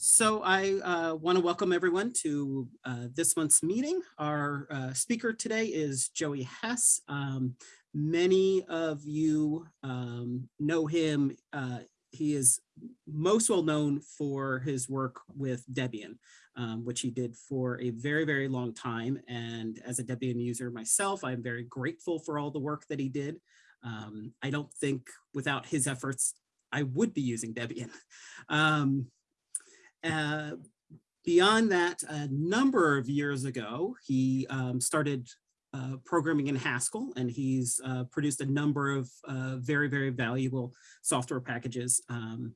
So I uh, want to welcome everyone to uh, this month's meeting. Our uh, speaker today is Joey Hess. Um, many of you um, know him. Uh, he is most well known for his work with Debian, um, which he did for a very, very long time. And as a Debian user myself, I'm very grateful for all the work that he did. Um, I don't think without his efforts, I would be using Debian. Um, uh, beyond that, a number of years ago, he um, started uh, programming in Haskell, and he's uh, produced a number of uh, very, very valuable software packages um,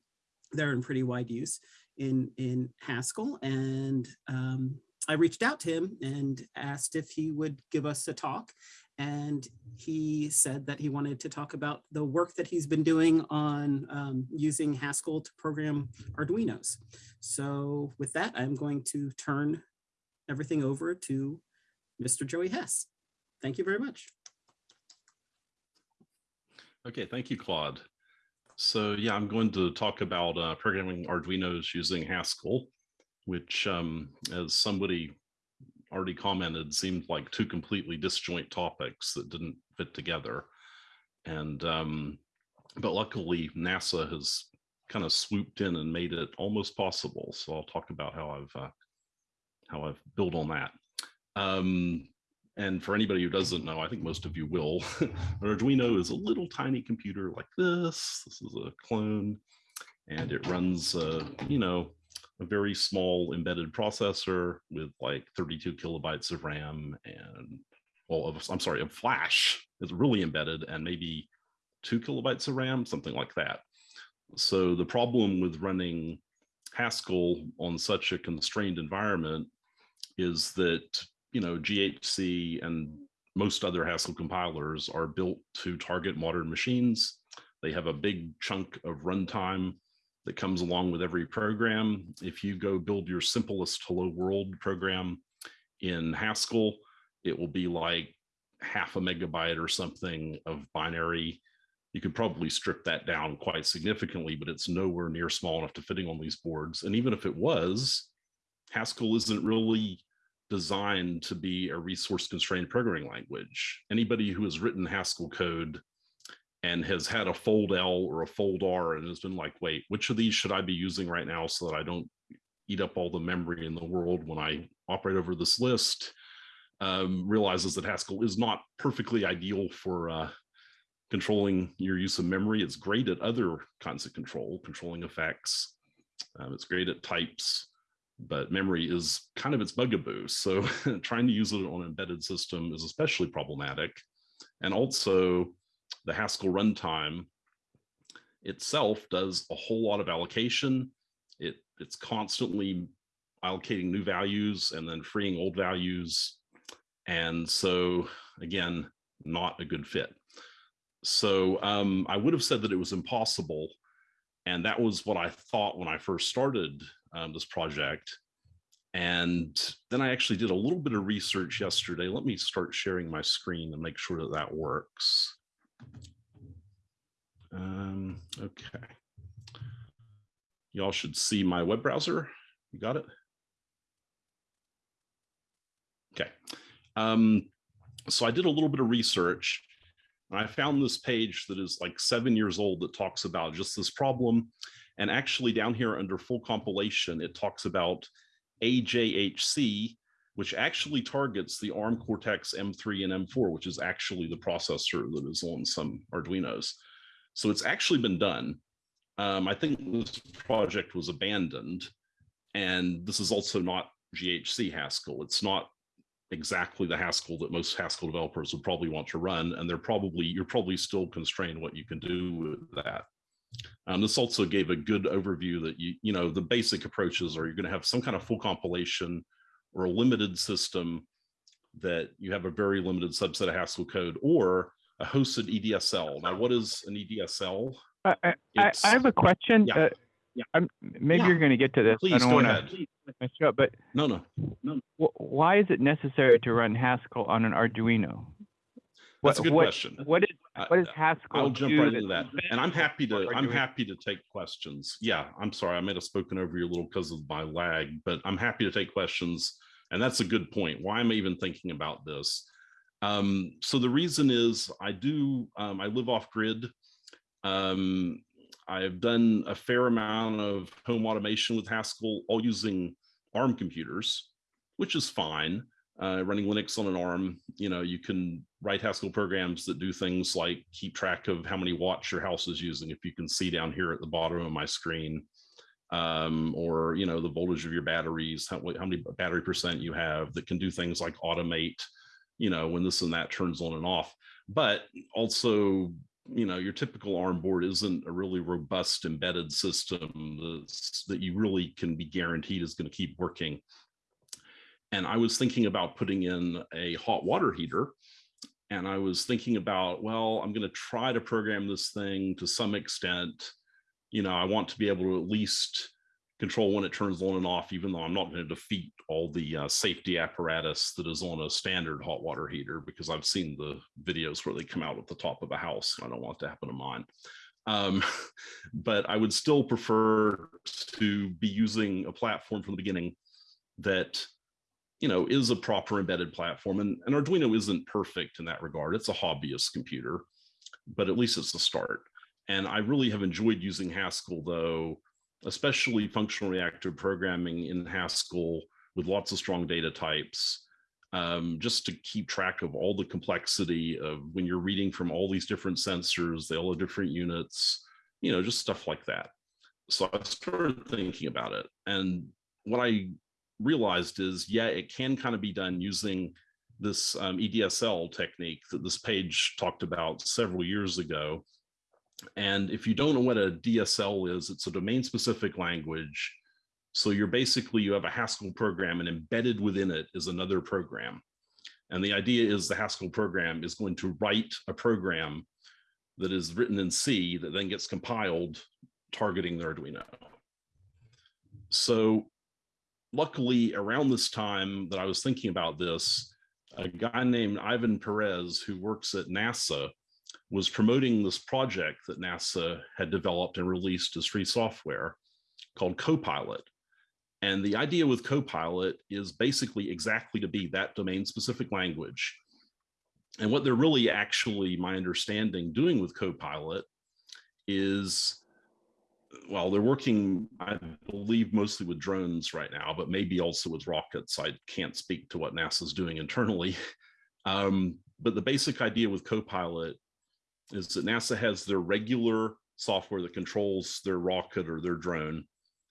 that are in pretty wide use in, in Haskell. And um, I reached out to him and asked if he would give us a talk and he said that he wanted to talk about the work that he's been doing on um, using Haskell to program Arduinos. So with that, I'm going to turn everything over to Mr. Joey Hess. Thank you very much. Okay, thank you, Claude. So yeah, I'm going to talk about uh, programming Arduinos using Haskell, which um, as somebody already commented seemed like two completely disjoint topics that didn't fit together. And, um, but luckily NASA has kind of swooped in and made it almost possible. So I'll talk about how I've, uh, how I've built on that. Um, and for anybody who doesn't know, I think most of you will, an Arduino is a little tiny computer like this. This is a clone and it runs, uh, you know, a very small embedded processor with like 32 kilobytes of RAM and well, of, I'm sorry, of flash is really embedded and maybe two kilobytes of RAM, something like that. So the problem with running Haskell on such a constrained environment is that, you know, GHC and most other Haskell compilers are built to target modern machines. They have a big chunk of runtime that comes along with every program. If you go build your simplest hello world program in Haskell, it will be like half a megabyte or something of binary. You could probably strip that down quite significantly, but it's nowhere near small enough to fitting on these boards. And even if it was, Haskell isn't really designed to be a resource constrained programming language. Anybody who has written Haskell code and has had a fold L or a fold R and has been like, wait, which of these should I be using right now so that I don't eat up all the memory in the world when I operate over this list, um, realizes that Haskell is not perfectly ideal for uh, controlling your use of memory. It's great at other kinds of control, controlling effects. Um, it's great at types, but memory is kind of its bugaboo. So trying to use it on an embedded system is especially problematic. And also the Haskell runtime itself does a whole lot of allocation. It, it's constantly allocating new values and then freeing old values. And so again, not a good fit. So um, I would have said that it was impossible. And that was what I thought when I first started um, this project. And then I actually did a little bit of research yesterday. Let me start sharing my screen and make sure that that works. Um, okay. Y'all should see my web browser. You got it? Okay. Um, so I did a little bit of research and I found this page that is like seven years old that talks about just this problem. And actually down here under full compilation, it talks about AJHC, which actually targets the ARM Cortex M3 and M4, which is actually the processor that is on some Arduinos. So it's actually been done. Um, I think this project was abandoned. And this is also not GHC Haskell. It's not exactly the Haskell that most Haskell developers would probably want to run. And they're probably, you're probably still constrained what you can do with that. Um, this also gave a good overview that you, you know, the basic approaches are you're going to have some kind of full compilation or a limited system that you have a very limited subset of Haskell code, or a hosted EDSL. Now, what is an EDSL? I, I, I have a question. Yeah. Uh, Yeah. I'm, maybe Yeah. you're going to get to this. I don't go want ahead. to mess you up, but No, no, no. wh- why is it necessary to run Haskell on an Arduino? That's a good what- question. What is I- what does Haskell I'll jump do right that's into that. better And I'm for happy to, I'm happy to take questions. Yeah, I'm sorry, I might have spoken over you a little because of my lag, but I'm happy to take questions. And that's a good point. Why am I even thinking about this? Um, so the reason is I do, um, I live off grid. Um, I've done a fair amount of home automation with Haskell, all using ARM computers, which is fine. Uh, running Linux on an ARM, you know, you can write Haskell programs that do things like keep track of how many watts your house is using. If you can see down here at the bottom of my screen, um, or you know, the voltage of your batteries, how, how many battery percent you have that can do things like automate, you know, when this and that turns on and off. But also, you know, your typical ARM board isn't a really robust embedded system that's, that you really can be guaranteed is going to keep working. And I was thinking about putting in a hot water heater and I was thinking about, well, I'm going to try to program this thing to some extent. You know, I want to be able to at least control when it turns on and off, even though I'm not going to defeat all the uh, safety apparatus that is on a standard hot water heater, because I've seen the videos where they come out at the top of a house. I don't want that to happen to mine. Um, but I would still prefer to be using a platform from the beginning that you know, is a proper embedded platform. And, and Arduino isn't perfect in that regard. It's a hobbyist computer, but at least it's a start. And I really have enjoyed using Haskell though, especially functional reactive programming in Haskell with lots of strong data types, um, just to keep track of all the complexity of when you're reading from all these different sensors, they all have different units, you know, just stuff like that. So I started thinking about it. And what I realized is, yeah, it can kind of be done using this um, EDSL technique that this page talked about several years ago. And if you don't know what a DSL is, it's a domain specific language. So you're basically, you have a Haskell program and embedded within it is another program. And the idea is the Haskell program is going to write a program that is written in C that then gets compiled targeting the Arduino. So luckily around this time that I was thinking about this, a guy named Ivan Perez who works at NASA was promoting this project that NASA had developed and released as free software called Copilot. And the idea with Copilot is basically exactly to be that domain specific language. And what they're really actually, my understanding, doing with Copilot is well, they're working, I believe, mostly with drones right now, but maybe also with rockets. I can't speak to what NASA's doing internally. Um, but the basic idea with Copilot is that NASA has their regular software that controls their rocket or their drone,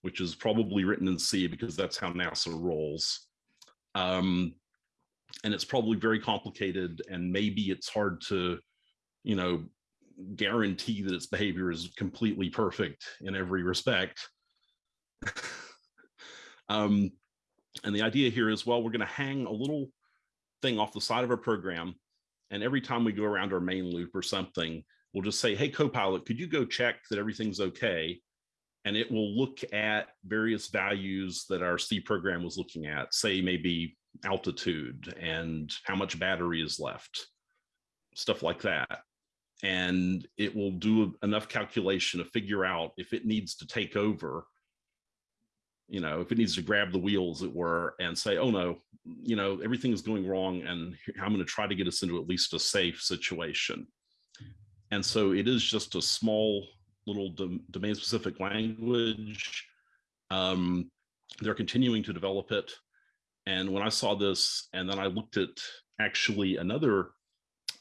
which is probably written in C because that's how NASA rolls. Um, and it's probably very complicated and maybe it's hard to, you know, guarantee that its behavior is completely perfect in every respect. um, and the idea here is, well, we're going to hang a little thing off the side of our program. And every time we go around our main loop or something, we'll just say, hey, Copilot, could you go check that everything's okay? And it will look at various values that our C program was looking at, say maybe altitude and how much battery is left, stuff like that and it will do enough calculation to figure out if it needs to take over you know if it needs to grab the wheels it were and say oh no you know everything is going wrong and i'm going to try to get us into at least a safe situation. And so it is just a small little dom domain specific language. Um, they're continuing to develop it. And when i saw this and then i looked at actually another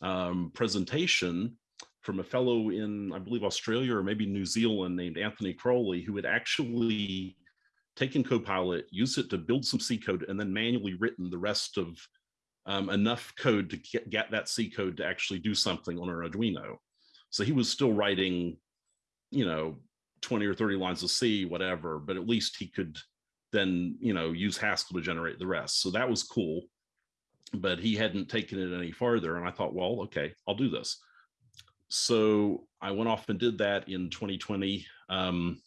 um, presentation from a fellow in, I believe, Australia or maybe New Zealand named Anthony Crowley, who had actually taken Copilot, used it to build some C code, and then manually written the rest of um, enough code to get, get that C code to actually do something on an Arduino. So he was still writing, you know, 20 or 30 lines of C, whatever, but at least he could then, you know, use Haskell to generate the rest. So that was cool. But he hadn't taken it any farther. And I thought, well, okay, I'll do this so I went off and did that in 2020, um,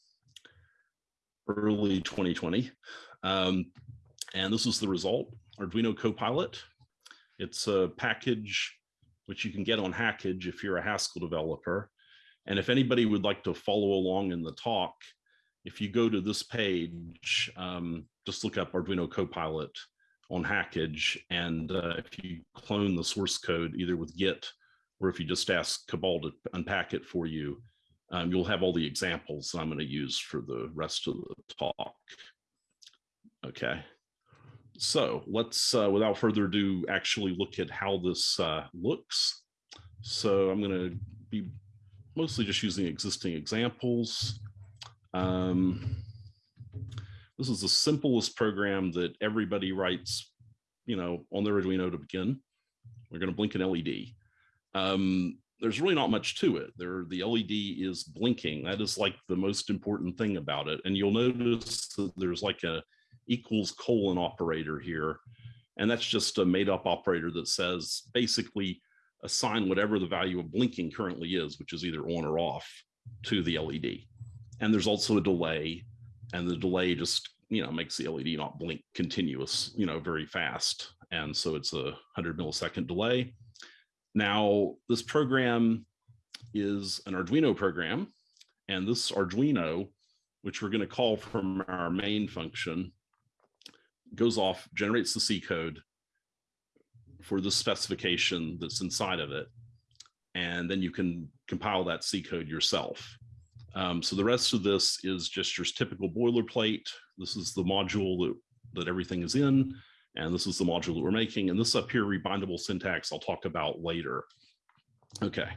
early 2020. Um, and this is the result, Arduino Copilot. It's a package which you can get on Hackage if you're a Haskell developer. And if anybody would like to follow along in the talk, if you go to this page, um, just look up Arduino Copilot on Hackage. And uh, if you clone the source code, either with Git or if you just ask Cabal to unpack it for you, um, you'll have all the examples I'm going to use for the rest of the talk. Okay. So let's, uh, without further ado, actually look at how this uh, looks. So I'm going to be mostly just using existing examples. Um, this is the simplest program that everybody writes, you know, on their Arduino to begin. We're going to blink an LED. Um, there's really not much to it. There, the LED is blinking. That is like the most important thing about it. And you'll notice that there's like a equals colon operator here. And that's just a made up operator that says basically assign whatever the value of blinking currently is, which is either on or off to the LED. And there's also a delay and the delay just, you know, makes the LED not blink continuous, you know, very fast. And so it's a 100 millisecond delay. Now, this program is an Arduino program, and this Arduino, which we're going to call from our main function, goes off, generates the C code for the specification that's inside of it. And then you can compile that C code yourself. Um, so the rest of this is just your typical boilerplate. This is the module that, that everything is in. And this is the module that we're making. And this up here, rebindable syntax, I'll talk about later. Okay.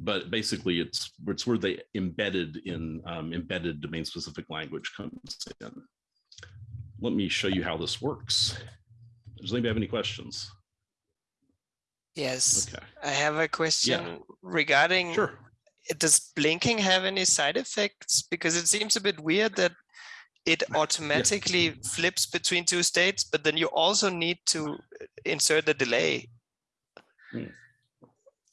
But basically, it's it's where the embedded in um, embedded domain specific language comes in. Let me show you how this works. Does anybody have any questions? Yes, Okay. I have a question yeah. regarding, Sure. does blinking have any side effects? Because it seems a bit weird that it automatically flips between two states, but then you also need to insert the delay. Hmm.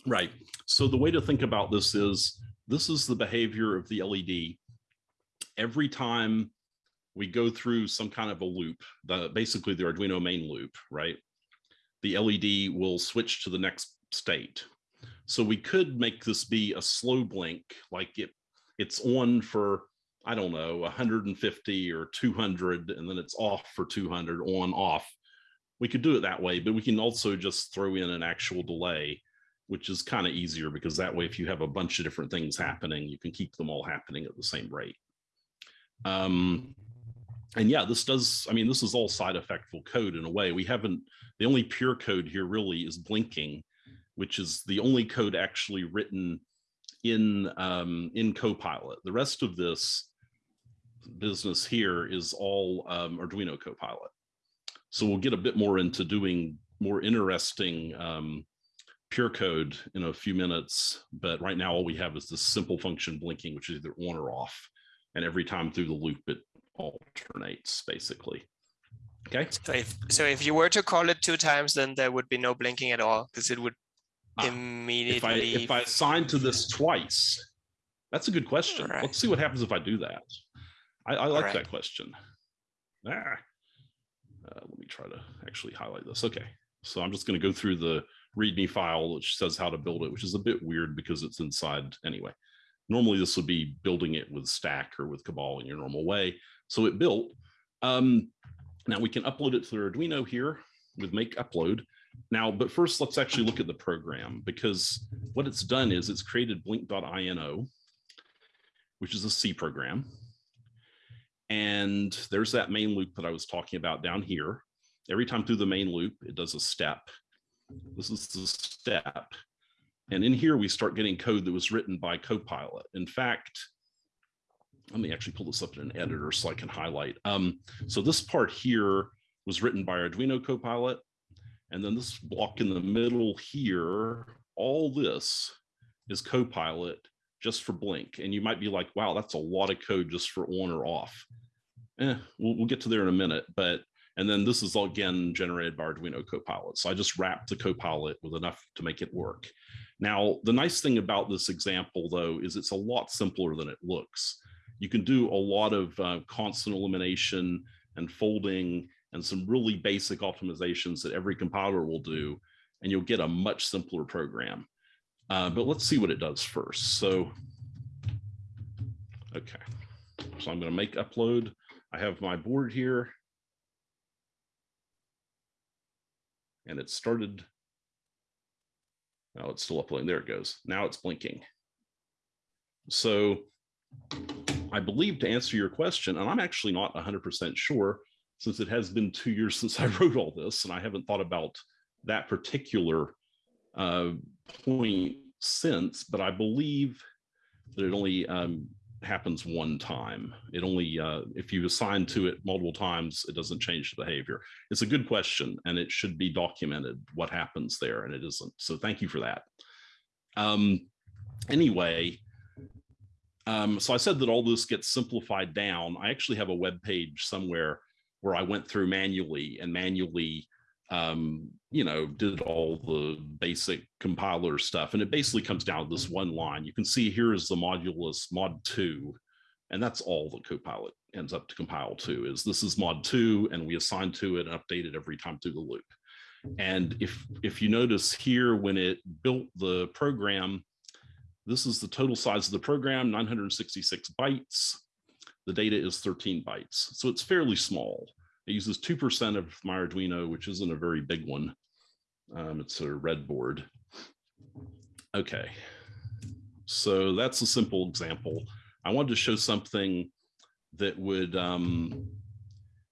Right. So the way to think about this is this is the behavior of the LED. Every time we go through some kind of a loop, the basically the Arduino main loop, right? The LED will switch to the next state. So we could make this be a slow blink, like it it's on for I don't know 150 or 200, and then it's off for 200, on off. We could do it that way, but we can also just throw in an actual delay which is kind of easier because that way, if you have a bunch of different things happening, you can keep them all happening at the same rate. Um, and yeah, this does, I mean, this is all side effectful code in a way. We haven't, the only pure code here really is blinking, which is the only code actually written in, um, in Copilot. The rest of this business here is all um, Arduino Copilot. So we'll get a bit more into doing more interesting um, pure code in a few minutes, but right now all we have is this simple function blinking, which is either on or off. And every time through the loop, it alternates basically. Okay. So if, so if you were to call it two times, then there would be no blinking at all because it would Ah, immediately. If I if I assign to this twice, that's a good question. Right. Let's see what happens if I do that. I, I like Alright. that question. Ah. Uh, let me try to actually highlight this. Okay. So I'm just going to go through the README file, which says how to build it, which is a bit weird because it's inside anyway. Normally, this would be building it with Stack or with Cabal in your normal way. So it built. Um, now we can upload it to the Arduino here with make upload. Now, but first, let's actually look at the program because what it's done is it's created blink.ino, which is a C program. And there's that main loop that I was talking about down here. Every time through the main loop, it does a step. This is the step. And in here, we start getting code that was written by Copilot. In fact, let me actually pull this up in an editor so I can highlight. Um, so this part here was written by Arduino Copilot. And then this block in the middle here, all this is Copilot just for Blink. And you might be like, wow, that's a lot of code just for on or off. Eh, we'll, we'll get to there in a minute. But and then this is all again generated by Arduino Copilot. So I just wrapped the Copilot with enough to make it work. Now, the nice thing about this example, though, is it's a lot simpler than it looks. You can do a lot of uh, constant elimination and folding and some really basic optimizations that every compiler will do. and you'll get a much simpler program. Uh, but let's see what it does first. So, okay. So I'm going to make upload. I have my board here. And it started. Now it's still uploading. There it goes. Now it's blinking. So I believe to answer your question, and I'm actually not 100% sure since it has been two years since I wrote all this and I haven't thought about that particular uh, point since, but I believe that it only um, happens one time. It only, uh, if you assign to it multiple times, it doesn't change the behavior. It's a good question and it should be documented what happens there and it isn't. So thank you for that. Um, anyway, um, so I said that all this gets simplified down. I actually have a web page somewhere where I went through manually and manually um, you know, did all the basic compiler stuff. And it basically comes down to this one line. You can see here is the modulus mod two, and that's all the Copilot ends up to compile to is this is mod two, and we assign to it and update it every time through the loop. And if, if you notice here, when it built the program, this is the total size of the program, 966 bytes. The data is 13 bytes. So it's fairly small. It uses 2% of my Arduino, which isn't a very big one. Um, it's a red board. Okay, so that's a simple example. I wanted to show something that would um,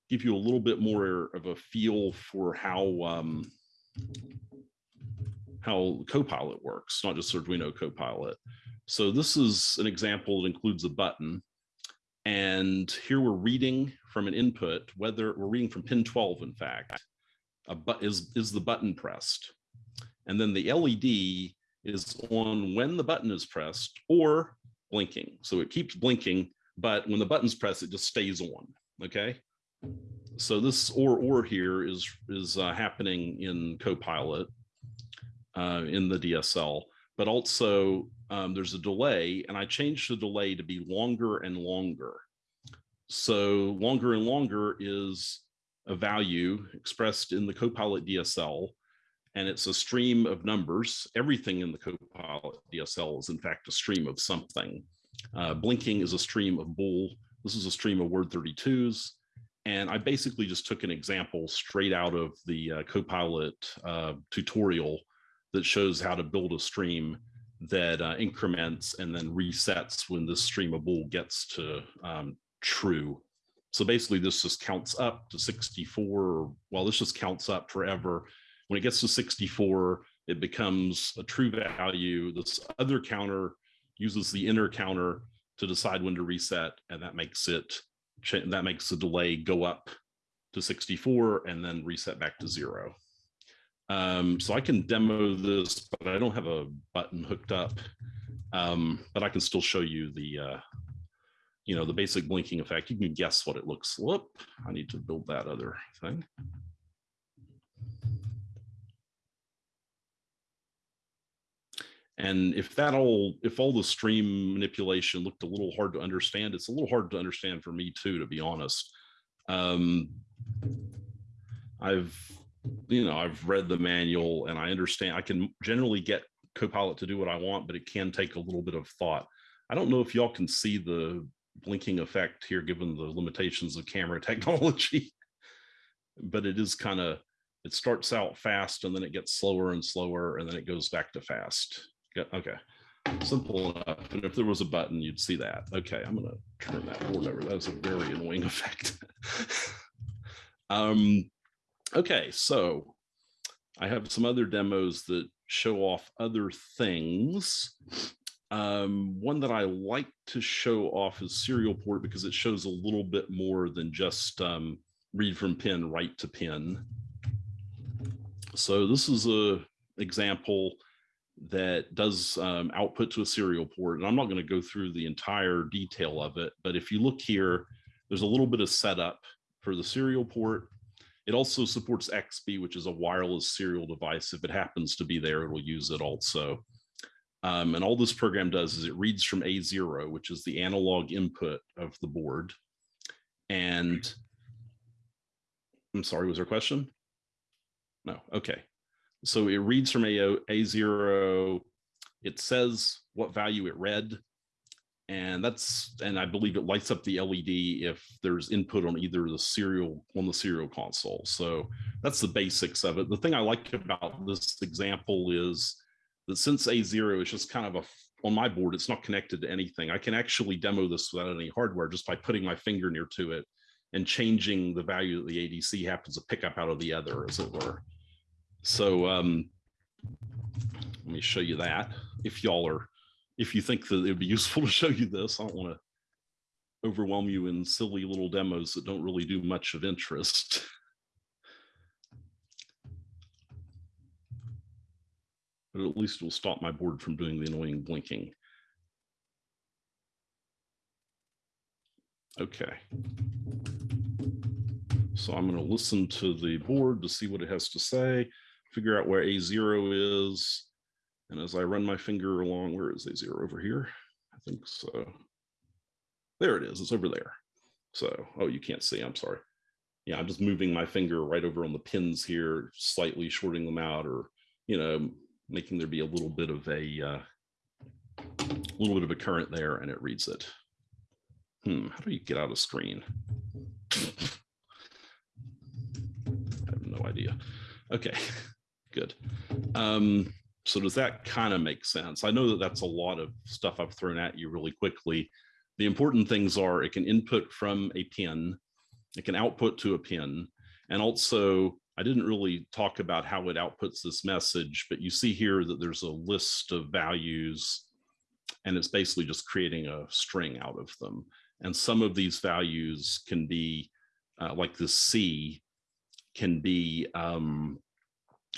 give you a little bit more of a feel for how um, how Copilot works, not just Arduino Copilot. So this is an example that includes a button. And here we're reading from an input, whether we're reading from pin 12, in fact, but is, is the button pressed? And then the LED is on when the button is pressed or blinking. So it keeps blinking, but when the button's pressed, it just stays on, okay? So this or or here is, is uh, happening in Copilot uh, in the DSL, but also um, there's a delay and I changed the delay to be longer and longer. So longer and longer is a value expressed in the Copilot DSL, and it's a stream of numbers. Everything in the Copilot DSL is in fact a stream of something. Uh, blinking is a stream of bool. This is a stream of word 32s. And I basically just took an example straight out of the uh, Copilot uh, tutorial that shows how to build a stream that uh, increments and then resets when this stream of bool gets to um, true. So basically this just counts up to 64. Well, this just counts up forever. When it gets to 64, it becomes a true value. This other counter uses the inner counter to decide when to reset, and that makes it that makes the delay go up to 64 and then reset back to zero. Um, so I can demo this, but I don't have a button hooked up. Um, but I can still show you the, uh, you know, the basic blinking effect. You can guess what it looks. Whoop, I need to build that other thing. And if that all, if all the stream manipulation looked a little hard to understand, it's a little hard to understand for me too, to be honest. Um, I've you know, I've read the manual and I understand I can generally get Copilot to do what I want, but it can take a little bit of thought. I don't know if y'all can see the blinking effect here, given the limitations of camera technology, but it is kind of, it starts out fast and then it gets slower and slower and then it goes back to fast. Okay, simple enough. And if there was a button, you'd see that. Okay, I'm gonna turn that board over. That's a very annoying effect. um, Okay, so I have some other demos that show off other things. Um, one that I like to show off is serial port because it shows a little bit more than just um, read from pin, write to pin. So this is a example that does um, output to a serial port. And I'm not going to go through the entire detail of it, but if you look here, there's a little bit of setup for the serial port. It also supports XBee, which is a wireless serial device. If it happens to be there, it'll use it also. Um, and all this program does is it reads from A0, which is the analog input of the board. And I'm sorry, was there a question? No, okay. So it reads from A, A0. It says what value it read. And that's, and I believe it lights up the LED if there's input on either the serial, on the serial console. So that's the basics of it. The thing I like about this example is that since A0 is just kind of a, on my board, it's not connected to anything. I can actually demo this without any hardware just by putting my finger near to it and changing the value that the ADC happens to pick up out of the other, as it were. So um, let me show you that. If y'all are, if you think that it would be useful to show you this, I don't want to overwhelm you in silly little demos that don't really do much of interest. But at least it will stop my board from doing the annoying blinking. Okay. So I'm going to listen to the board to see what it has to say, figure out where A0 is. And as I run my finger along, where is A0 over here? I think so. There it is. It's over there. So, oh, you can't see. I'm sorry. Yeah, I'm just moving my finger right over on the pins here, slightly shorting them out or, you know, making there be a little bit of a uh, little bit of a current there and it reads it. Hmm, how do you get out of screen? I have no idea. Okay, good. Um, so does that kind of make sense? I know that that's a lot of stuff I've thrown at you really quickly. The important things are it can input from a pin, it can output to a pin, and also I didn't really talk about how it outputs this message, but you see here that there's a list of values and it's basically just creating a string out of them. And some of these values can be uh, like the C can be um,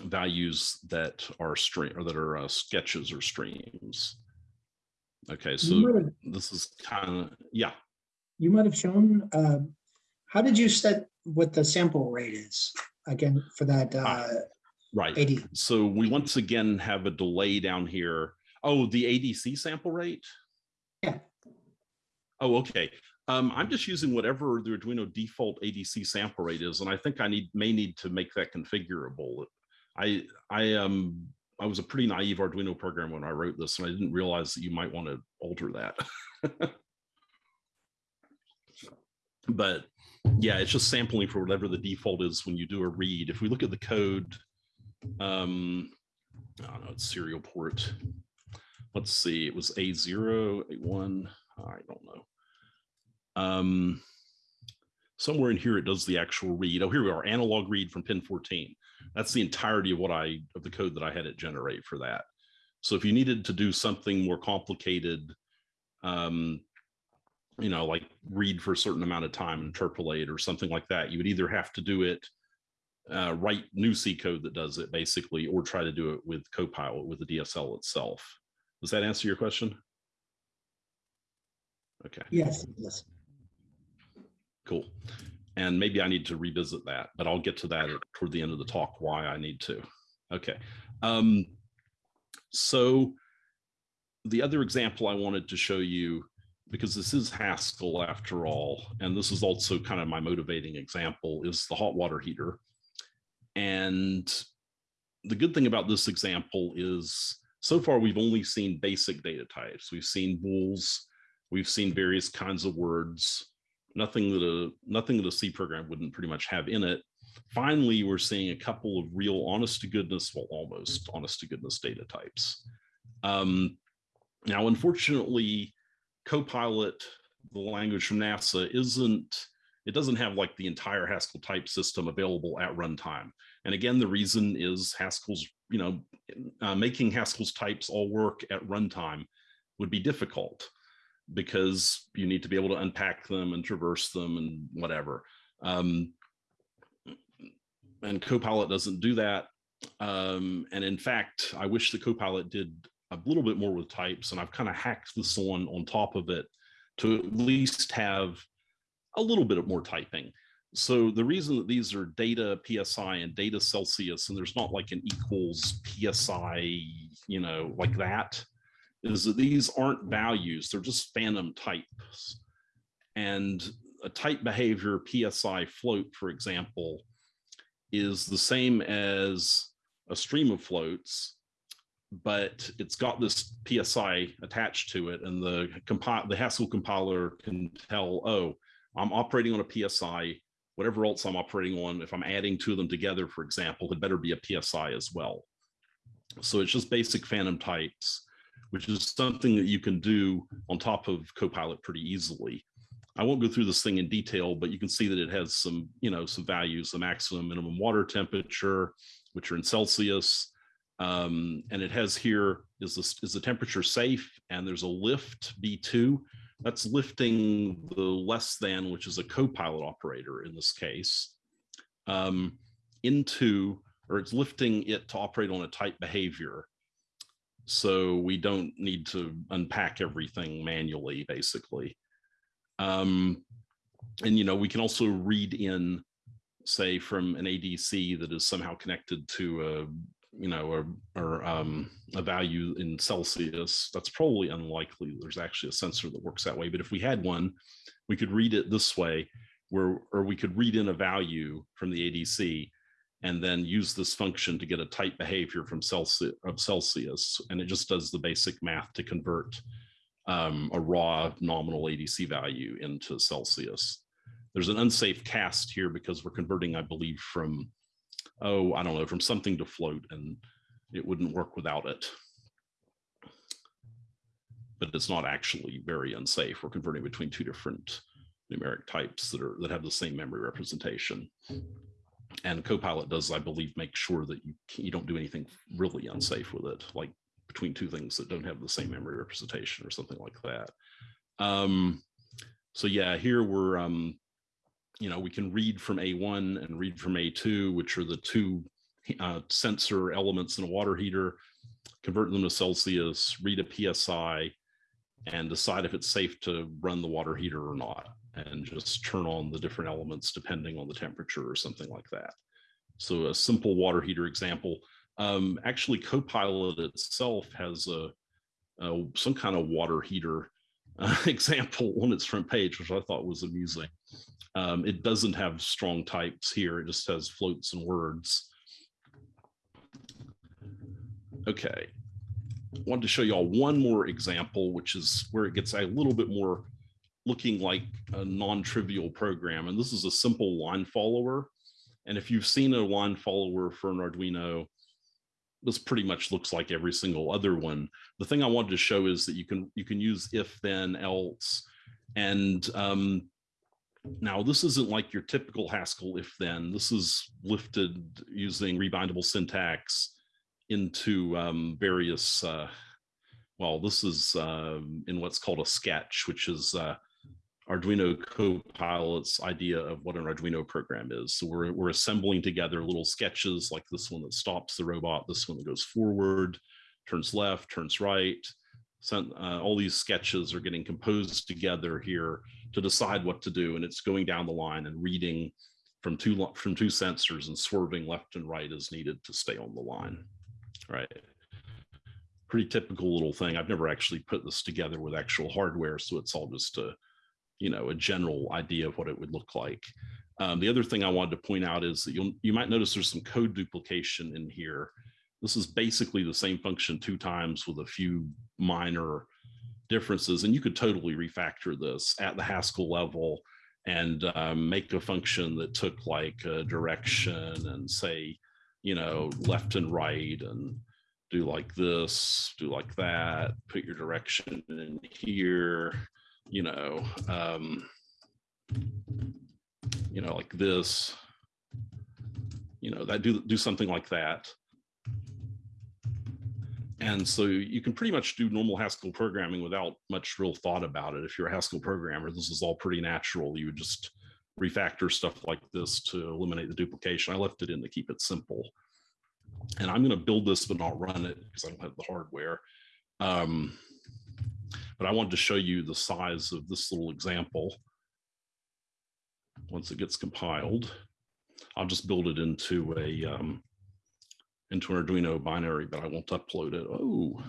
values that are string or that are uh, sketches or streams. Okay, so have, this is kind of, yeah. You might have shown, uh, how did you set what the sample rate is again for that uh, right. AD? So we once again have a delay down here. Oh, the ADC sample rate? Yeah. Oh, okay. Um, I'm just using whatever the Arduino default ADC sample rate is, and I think I need may need to make that configurable. I I um I was a pretty naive Arduino programmer when I wrote this, and I didn't realize that you might want to alter that. but yeah, it's just sampling for whatever the default is when you do a read. If we look at the code, um, I don't know, it's serial port. Let's see, it was A0, A1, I don't know. Um, somewhere in here, it does the actual read. Oh, here we are, analog read from pin 14. That's the entirety of what I, of the code that I had it generate for that. So if you needed to do something more complicated, um, you know, like read for a certain amount of time, interpolate or something like that, you would either have to do it, uh, write new C code that does it basically, or try to do it with Copilot with the DSL itself. Does that answer your question? Okay. Yes, yes. Cool. And maybe I need to revisit that, but I'll get to that toward the end of the talk, why I need to. Okay. Um, so the other example I wanted to show you, because this is Haskell after all, and this is also kind of my motivating example, is the hot water heater. And the good thing about this example is so far we've only seen basic data types. We've seen bools, we've seen various kinds of words, nothing that a nothing that a C program wouldn't pretty much have in it. Finally, we're seeing a couple of real honest to goodness, well, almost honest to goodness data types. Um, now, unfortunately, Copilot, the language from NASA, isn't, it doesn't have like the entire Haskell type system available at runtime. And again, the reason is Haskell's, you know, uh, making Haskell's types all work at runtime would be difficult because you need to be able to unpack them and traverse them and whatever. Um, and Copilot doesn't do that. Um, and in fact, I wish the Copilot did a little bit more with types, and I've kind of hacked this one on top of it to at least have a little bit of more typing. So the reason that these are data PSI and data Celsius, and there's not like an equals PSI, you know, like that, is that these aren't values, they're just phantom types. And a type behavior PSI float, for example, is the same as a stream of floats, but it's got this PSI attached to it, and the the Haskell compiler can tell, oh, I'm operating on a PSI. Whatever else I'm operating on, if I'm adding two of them together, for example, it better be a PSI as well. So it's just basic phantom types, which is something that you can do on top of Copilot pretty easily. I won't go through this thing in detail, but you can see that it has some, you know, some values, the maximum minimum water temperature, which are in Celsius. Um, and it has here, is, this, is the temperature safe? And there's a lift B2. That's lifting the less than, which is a copilot operator in this case, um, into, or it's lifting it to operate on a type behavior. So we don't need to unpack everything manually, basically. Um, and, you know, we can also read in, say, from an ADC that is somehow connected to a, you know, or, or um, a value in Celsius. That's probably unlikely. There's actually a sensor that works that way. But if we had one, we could read it this way, where, or we could read in a value from the ADC and then use this function to get a type behavior from Celsius of Celsius. And it just does the basic math to convert um, a raw nominal ADC value into Celsius. There's an unsafe cast here because we're converting, I believe, from, oh, I don't know, from something to float and it wouldn't work without it. But it's not actually very unsafe. We're converting between two different numeric types that are that have the same memory representation. And Copilot does, I believe, make sure that you you don't do anything really unsafe with it, like between two things that don't have the same memory representation or something like that. Um, so yeah, here we're, um, you know, we can read from A1 and read from A2, which are the two uh, sensor elements in a water heater, convert them to Celsius, read a PSI, and decide if it's safe to run the water heater or not, and just turn on the different elements depending on the temperature or something like that. So a simple water heater example, um, actually, Copilot itself has a, a, some kind of water heater uh, example on its front page, which I thought was amusing. Um, it doesn't have strong types here; it just has floats and words. Okay, I wanted to show you all one more example, which is where it gets a little bit more looking like a non-trivial program. And this is a simple line follower. And if you've seen a line follower for an Arduino, this pretty much looks like every single other one. The thing I wanted to show is that you can you can use if then else. And um, now this isn't like your typical Haskell if then. This is lifted using rebindable syntax into um, various, uh, well, this is uh, in what's called a sketch, which is uh, Arduino Copilot's idea of what an Arduino program is. So we're, we're assembling together little sketches like this one that stops the robot, this one that goes forward, turns left, turns right. So, uh, all these sketches are getting composed together here to decide what to do. And it's going down the line and reading from two, from two sensors and swerving left and right as needed to stay on the line, right? Pretty typical little thing. I've never actually put this together with actual hardware, so it's all just a you know, a general idea of what it would look like. Um, the other thing I wanted to point out is that you'll, you might notice there's some code duplication in here. This is basically the same function two times with a few minor differences, and you could totally refactor this at the Haskell level and um, make a function that took like a direction and say, you know, left and right and do like this, do like that, put your direction in here, you know, um, you know, like this, you know, that do do something like that. And so you can pretty much do normal Haskell programming without much real thought about it. If you're a Haskell programmer, this is all pretty natural. You would just refactor stuff like this to eliminate the duplication. I left it in to keep it simple. And I'm going to build this, but not run it because I don't have the hardware. Um, but I wanted to show you the size of this little example once it gets compiled. I'll just build it into a um, into an Arduino binary, but I won't upload it. Oh,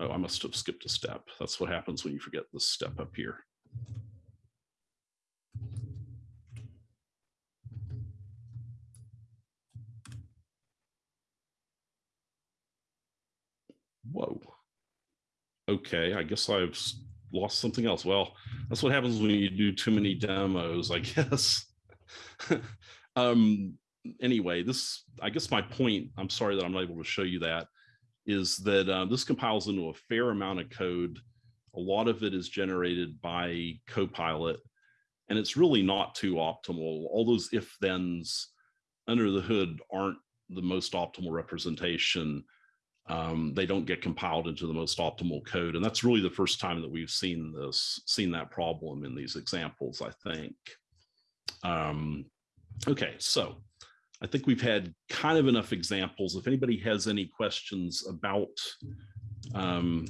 oh, I must have skipped a step. That's what happens when you forget this step up here. Whoa okay, I guess I've lost something else. Well, that's what happens when you do too many demos, I guess. um, anyway, this, I guess my point, I'm sorry that I'm not able to show you that, is that uh, this compiles into a fair amount of code. A lot of it is generated by Copilot, and it's really not too optimal. All those if thens under the hood aren't the most optimal representation um, they don't get compiled into the most optimal code. And that's really the first time that we've seen this, seen that problem in these examples, I think. Um, okay, so I think we've had kind of enough examples. If anybody has any questions about, um,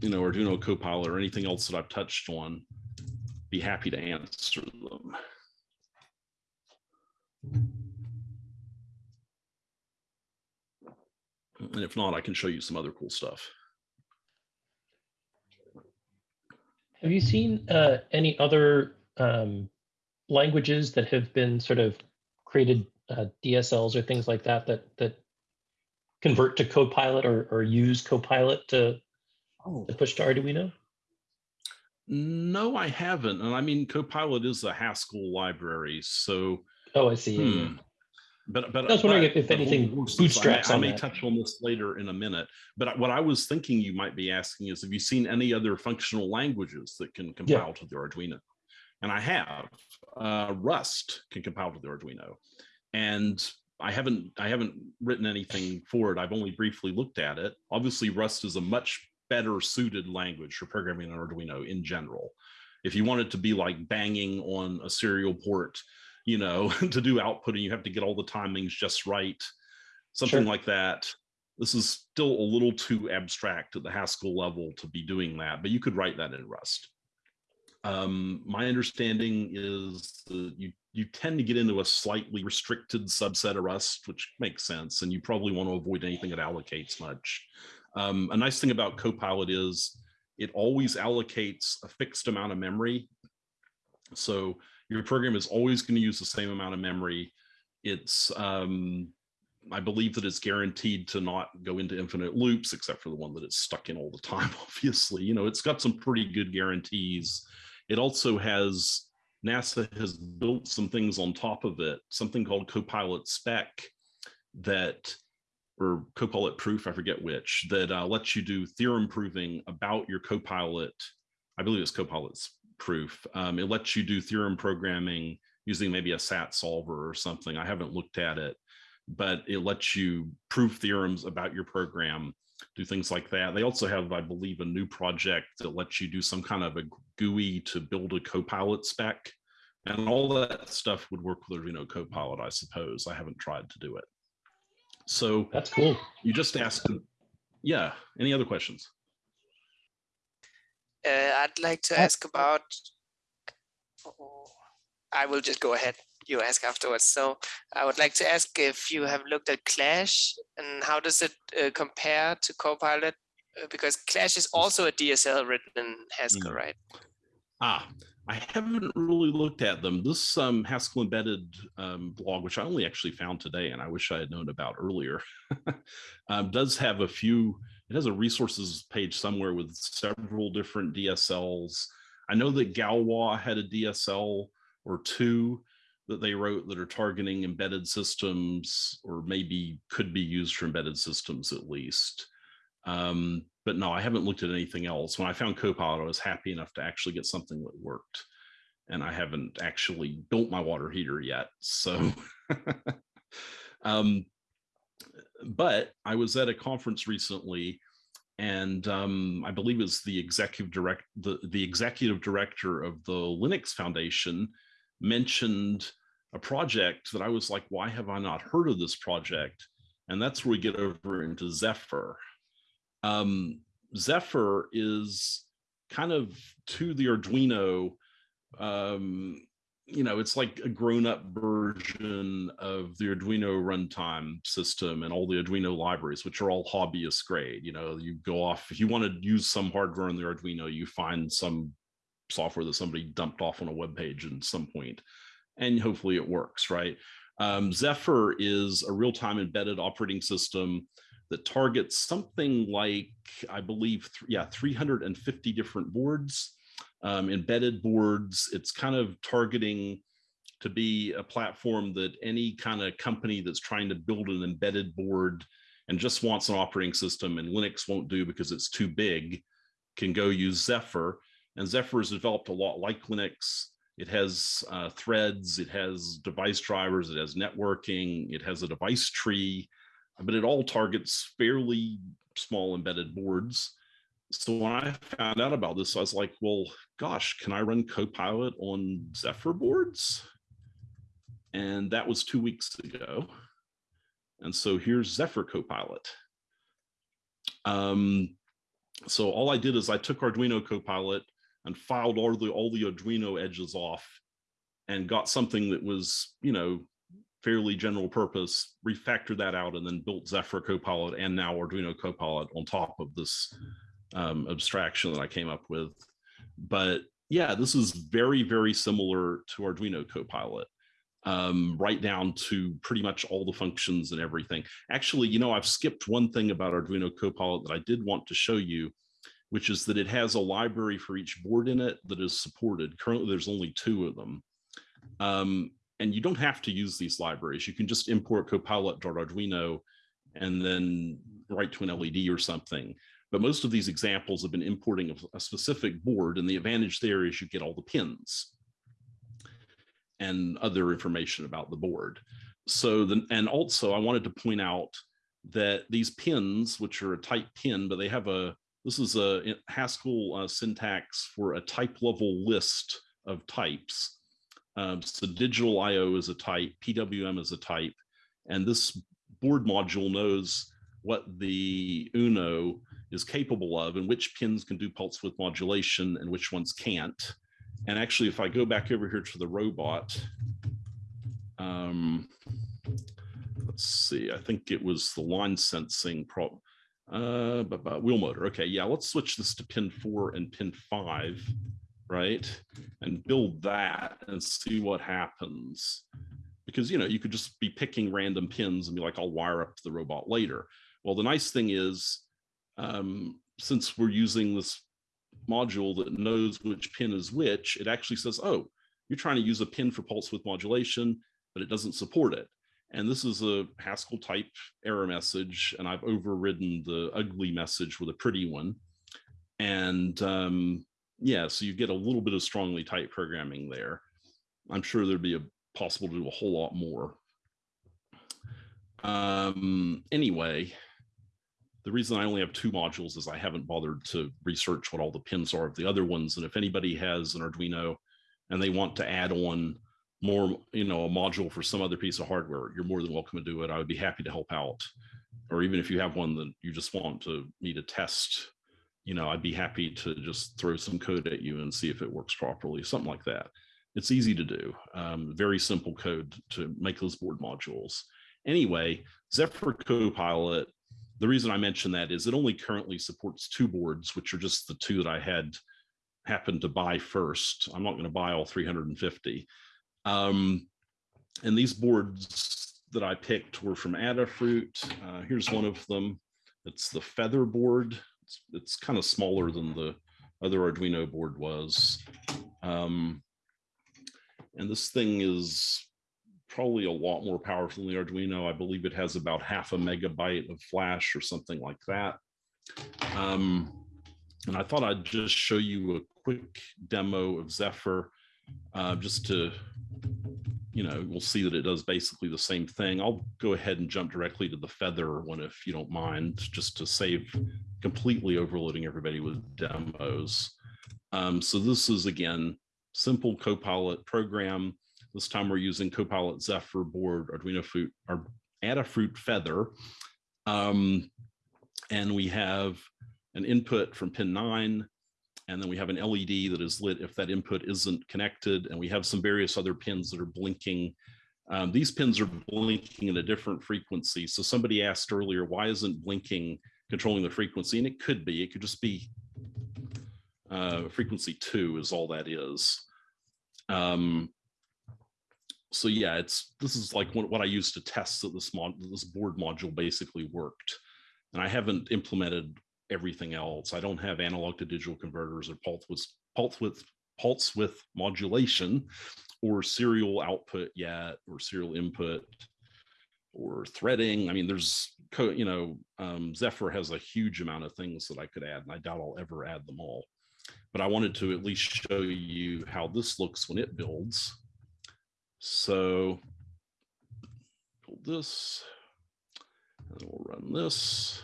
you know, Arduino Copilot or anything else that I've touched on, be happy to answer them. And if not, I can show you some other cool stuff. Have you seen uh, any other um, languages that have been sort of created uh, DSLs or things like that that that convert to Copilot or or use Copilot to, Oh, to push to Arduino? No, I haven't. And I mean, Copilot is a Haskell library, so Oh, I see. yeah, yeah. hmm. But but I was wondering but if- if anything course is- I may- bootstraps I may that. touch on this later in a minute. But what I was thinking you might be asking is, have you seen any other functional languages that can compile to the Arduino? And I have. Uh, Rust can compile to the Arduino, and I haven't I haven't written anything for it. I've only briefly looked at it. Obviously, Rust is a much better suited language for programming an Arduino in general. If you want it to be like banging on a serial port, you know, to do outputting, you have to get all the timings just right, something Sure. like that. This is still a little too abstract at the Haskell level to be doing that, but you could write that in Rust. Um, my understanding is that you you tend to get into a slightly restricted subset of Rust, which makes sense, and you probably want to avoid anything that allocates much. Um, a nice thing about Copilot is it always allocates a fixed amount of memory. So your program is always going to use the same amount of memory. It's, um, I believe that it's guaranteed to not go into infinite loops, except for the one that it's stuck in all the time, obviously. You know, it's got some pretty good guarantees. It also has, NASA has built some things on top of it, something called Copilot Spec that or Copilot proof, I forget which, that uh, lets you do theorem proving about your Copilot. I believe it's Copilot's proof. Um, it lets you do theorem programming using maybe a SAT solver or something. I haven't looked at it, but it lets you prove theorems about your program, do things like that. They also have, I believe, a new project that lets you do some kind of a GUI to build a Copilot spec. And all that stuff would work with Arduino Copilot, I suppose. I haven't tried to do it. So That's cool. you just asked, yeah, any other questions? Uh, I'd like to ask about. oh, I will just go ahead. You ask afterwards. So I would like to ask if you have looked at Clash and how does it uh, compare to Copilot? Uh, because Clash is also a DSL written in Haskell, Mm. right? Ah, I haven't really looked at them. This um, Haskell embedded um, blog, which I only actually found today, and I wish I had known about earlier, um, does have a few. It has a resources page somewhere with several different DSLs. I know that Galois had a DSL or two that they wrote that are targeting embedded systems, or maybe could be used for embedded systems at least. Um, but no, I haven't looked at anything else. When I found Copilot, I was happy enough to actually get something that worked. And I haven't actually built my water heater yet. So, um, but I was at a conference recently and um, I believe it's the executive direct the, the executive director of the Linux Foundation mentioned a project that I was like, why have I not heard of this project? And that's where we get over into Zephyr um, Zephyr is kind of to the Arduino. Um, you know, it's like a grown-up version of the Arduino runtime system and all the Arduino libraries, which are all hobbyist grade. You know, you go off if you want to use some hardware on the Arduino, you find some software that somebody dumped off on a web page at some point, and hopefully it works, right? Um, Zephyr is a real-time embedded operating system that targets something like, I believe, th- yeah, 350 different boards, um, embedded boards. It's kind of targeting to be a platform that any kind of company that's trying to build an embedded board and just wants an operating system and Linux won't do because it's too big can go use Zephyr. And Zephyr is developed a lot like Linux. It has uh, threads, it has device drivers, it has networking, it has a device tree, but it all targets fairly small embedded boards. So when I found out about this, I was like, well, gosh, can I run Copilot on Zephyr boards? And that was two weeks ago. And so here's Zephyr Copilot. Um, so all I did is I took Arduino Copilot and filed all the all the Arduino edges off and got something that was, you know, fairly general purpose, refactored that out, and then built Zephyr Copilot and now Arduino Copilot on top of this um, abstraction that I came up with. But yeah, this is very, very similar to Arduino Copilot, um, right down to pretty much all the functions and everything. Actually, you know, I've skipped one thing about Arduino Copilot that I did want to show you, which is that it has a library for each board in it that is supported. Currently, there's only two of them. Um, and you don't have to use these libraries. You can just import copilot.arduino and then write to an LED or something. But most of these examples have been importing a, a specific board, and the advantage there is you get all the pins and other information about the board. So then, and also I wanted to point out that these pins, which are a type pin, but they have a, this is a Haskell uh, syntax for a type level list of types. Um, so digital IO is a type, PWM is a type, and this board module knows what the UNO is capable of and which pins can do pulse width modulation and which ones can't. And actually, if I go back over here to the robot, um, let's see, I think it was the line sensing pro uh, but, but wheel motor. Okay, yeah, let's switch this to pin four and pin five, right? And build that and see what happens. Because, you know, you could just be picking random pins and be like, I'll wire up the robot later. Well, the nice thing is, um, since we're using this module that knows which pin is which, it actually says, oh, you're trying to use a pin for pulse width modulation, but it doesn't support it. And this is a Haskell type error message, and I've overridden the ugly message with a pretty one. And um, yeah, so you get a little bit of strongly typed programming there. I'm sure there'd be a possible to do a whole lot more. Um, anyway, the reason I only have two modules is I haven't bothered to research what all the pins are of the other ones. And if anybody has an Arduino and they want to add on more, you know, a module for some other piece of hardware, you're more than welcome to do it. I would be happy to help out. Or even if you have one that you just want to me to test, you know, I'd be happy to just throw some code at you and see if it works properly, something like that. It's easy to do. Um, very simple code to make those board modules. Anyway, Zephyr Copilot, the reason I mention that is it only currently supports two boards, which are just the two that I had happened to buy first. I'm not going to buy all 350. Um, and these boards that I picked were from Adafruit. Uh, here's one of them. It's the Feather board. It's, it's kind of smaller than the other Arduino board was. Um, and this thing is probably a lot more powerful than the Arduino. I believe it has about half a megabyte of flash or something like that. Um, and I thought I'd just show you a quick demo of Zephyr uh, just to you know, we'll see that it does basically the same thing. I'll go ahead and jump directly to the feather one if you don't mind, just to save completely overloading everybody with demos. Um, so this is again, simple Copilot program. This time we're using Copilot Zephyr board, Arduino Fruit, or Adafruit Feather. Um, and we have an input from pin nine, and then we have an LED that is lit if that input isn't connected. And we have some various other pins that are blinking. Um, these pins are blinking at a different frequency. So somebody asked earlier, why isn't blinking controlling the frequency? And it could be, it could just be uh, frequency two is all that is. Um, so yeah, it's this is like what, what I used to test that this mod this board module basically worked. And I haven't implemented everything else. I don't have analog to digital converters or pulse with pulse with pulse with modulation or serial output yet or serial input or threading. I mean, there's, you know, um, Zephyr has a huge amount of things that I could add, and I doubt I'll ever add them all. But I wanted to at least show you how this looks when it builds. So build this, and we'll run this,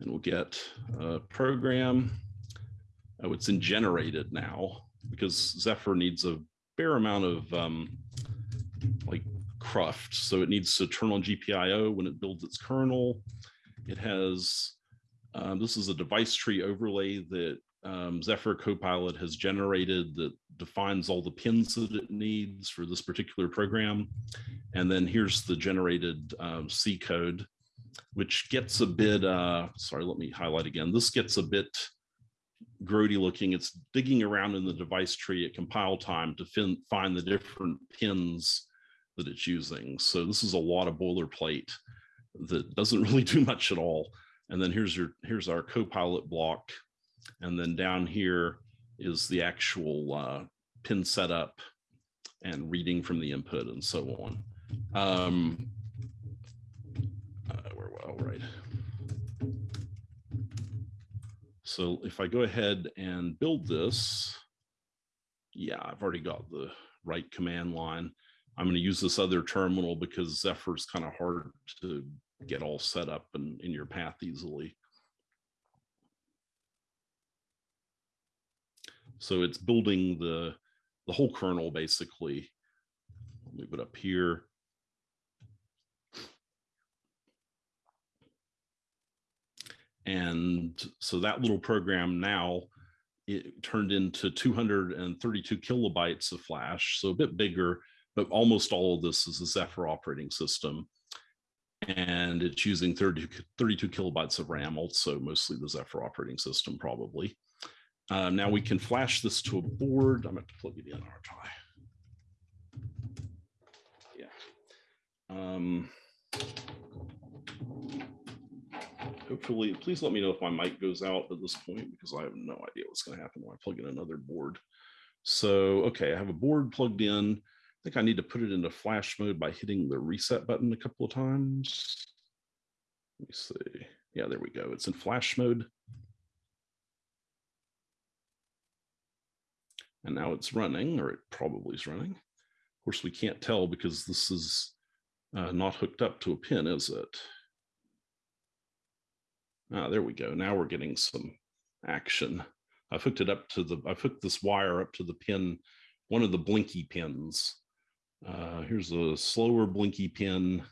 and we'll get a program. Oh, it's in generated now because Zephyr needs a fair amount of um, like cruft. So it needs to turn on GPIO when it builds its kernel. It has, um, this is a device tree overlay that um, Zephyr Copilot has generated that defines all the pins that it needs for this particular program. And then here's the generated um, C code, which gets a bit, uh, sorry, let me highlight again. This gets a bit grody looking. It's digging around in the device tree at compile time to fin find the different pins that it's using. So this is a lot of boilerplate that doesn't really do much at all. And then here's your here's our copilot block. And then down here is the actual uh, pin setup and reading from the input and so on. Um, uh, where, all right. So if I go ahead and build this, yeah, I've already got the right command line. I'm going to use this other terminal because Zephyr's kind of hard to get all set up and in your path easily. So it's building the, the whole kernel basically. Move it up here. And so that little program now it turned into 232 kilobytes of flash, so a bit bigger, but almost all of this is a Zephyr operating system. And it's using 30, 32 kilobytes of RAM, also mostly the Zephyr operating system, probably. Uh, now we can flash this to a board. I'm going to plug it in our try. Yeah. Um, hopefully, please let me know if my mic goes out at this point because I have no idea what's going to happen when I plug in another board. So, okay, I have a board plugged in. I think I need to put it into flash mode by hitting the reset button a couple of times. Let me see. Yeah, there we go. It's in flash mode. And now it's running, or it probably is running. Of course, we can't tell because this is uh, not hooked up to a pin, is it? Ah, there we go. Now we're getting some action. I've hooked it up to the, I've hooked this wire up to the pin, one of the blinky pins. Uh, here's a slower blinky pin.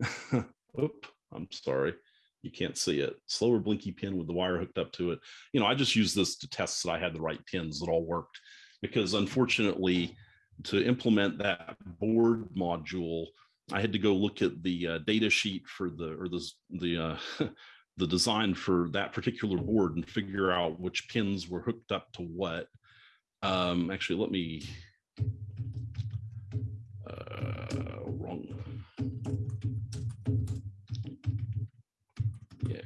Oop, I'm sorry. You can't see it. Slower blinky pin with the wire hooked up to it. You know, I just used this to test that I had the right pins that all worked because unfortunately to implement that board module, I had to go look at the uh, data sheet for the, or the, the, uh, the design for that particular board and figure out which pins were hooked up to what. Um, actually, let me, uh, wrong. Yeah.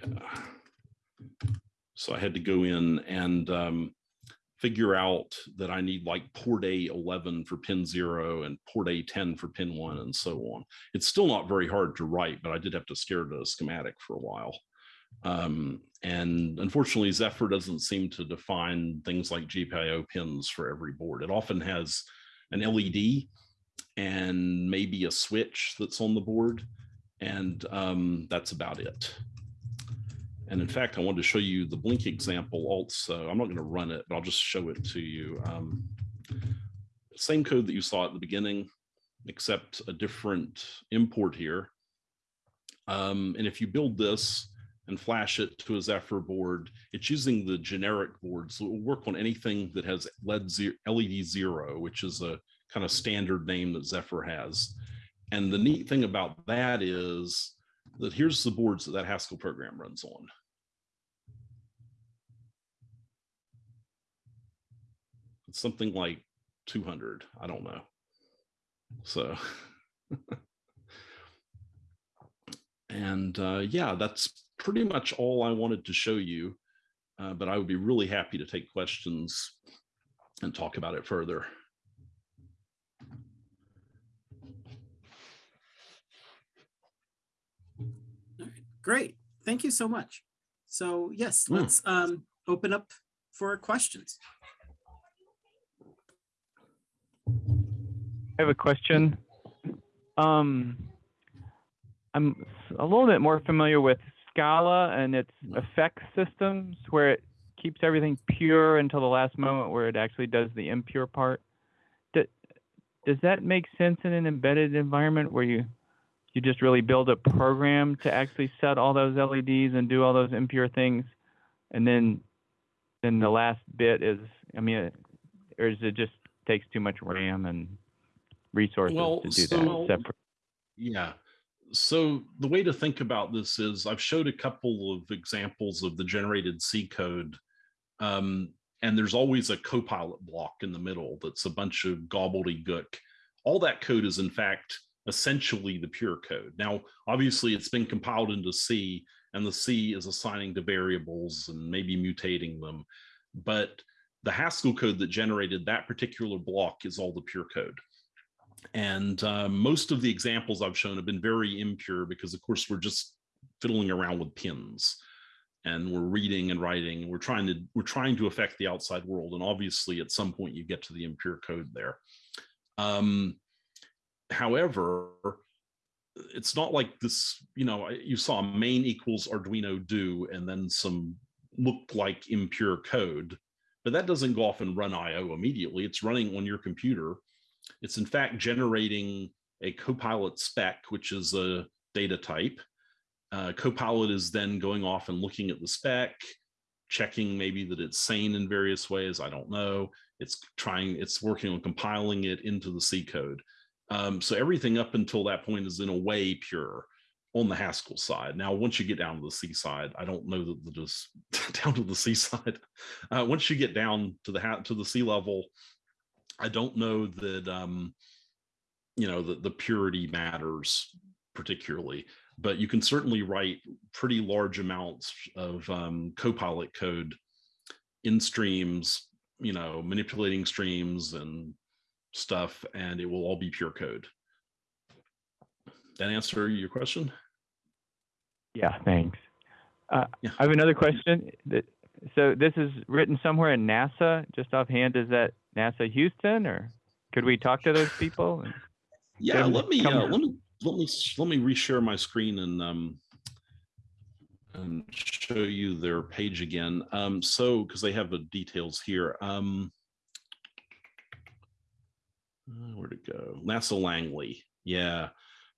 So I had to go in and um, figure out that I need like port A 11 for pin zero and port A 10 for pin one and so on. It's still not very hard to write, but I did have to stare at a schematic for a while. Um, and unfortunately, Zephyr doesn't seem to define things like GPIO pins for every board. It often has an LED and maybe a switch that's on the board. And um, that's about it. And in fact, I wanted to show you the Blink example also. I'm not going to run it, but I'll just show it to you. Um, same code that you saw at the beginning, except a different import here. Um, and if you build this, and flash it to a Zephyr board. It's using the generic board, so it will work on anything that has LED zero, LED zero, which is a kind of standard name that Zephyr has. And the neat thing about that is that here's the boards that that Haskell program runs on. It's something like 200, I don't know. So, and uh, yeah, that's pretty much all I wanted to show you, uh, but I would be really happy to take questions and talk about it further. Great. Thank you so much. So yes, Mm. let's um, open up for questions. I have a question. Um, I'm a little bit more familiar with Scala and its effect systems where it keeps everything pure until the last moment where it actually does the impure part. Does that make sense in an embedded environment where you you just really build a program to actually set all those LEDs and do all those impure things, and then then the last bit is I mean, or is it just takes too much RAM and resources Well, to do so- that separate? Yeah. So the way to think about this is I've showed a couple of examples of the generated C code. Um, and there's always a copilot block in the middle that's a bunch of gobbledygook. All that code is in fact essentially the pure code. Now, obviously it's been compiled into C and the C is assigning to variables and maybe mutating them. But the Haskell code that generated that particular block is all the pure code. And uh, most of the examples I've shown have been very impure because, of course, we're just fiddling around with pins and we're reading and writing we're trying to we're trying to affect the outside world. And obviously, at some point, you get to the impure code there. Um, however, it's not like this. You know, you saw main equals Arduino do and then some looked like impure code, but that doesn't go off and run I/O immediately. It's running on your computer it's in fact generating a Copilot spec, which is a data type. Uh, Copilot is then going off and looking at the spec, checking maybe that it's sane in various ways. I don't know. It's trying, it's working on compiling it into the C code. Um, so everything up until that point is in a way pure on the Haskell side. Now, once you get down to the C side, I don't know that the just down to the C side. Uh, once you get down to the to the C level, I don't know that um, you know that the purity matters particularly, but you can certainly write pretty large amounts of um, Copilot code in streams, you know, manipulating streams and stuff, and it will all be pure code. That answer your question? Yeah, thanks. Uh, Yeah. I have another question. So this is written somewhere in NASA. Just offhand, is that NASA Houston, or could we talk to those people? Yeah, let me uh, let me let me let me reshare my screen and um and show you their page again. Um, so because they have the details here. Um, uh, where'd it go? NASA Langley. Yeah,